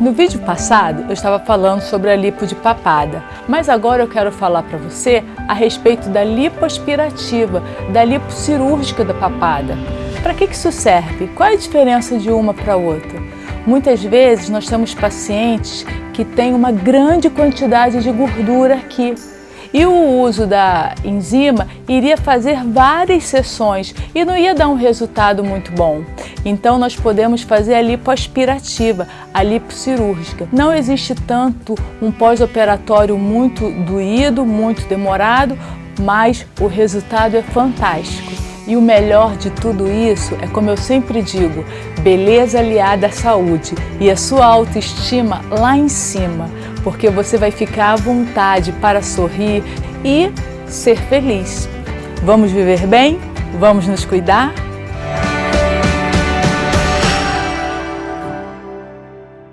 No vídeo passado eu estava falando sobre a lipo de papada, mas agora eu quero falar para você a respeito da lipoaspirativa, da lipo cirúrgica da papada. Para que isso serve? Qual é a diferença de uma para outra? Muitas vezes nós temos pacientes que têm uma grande quantidade de gordura aqui, e o uso da enzima iria fazer várias sessões e não ia dar um resultado muito bom. Então nós podemos fazer a lipoaspirativa, a lipocirúrgica. Não existe tanto um pós-operatório muito doído, muito demorado, mas o resultado é fantástico. E o melhor de tudo isso é, como eu sempre digo, beleza aliada à saúde e a sua autoestima lá em cima porque você vai ficar à vontade para sorrir e ser feliz. Vamos viver bem? Vamos nos cuidar?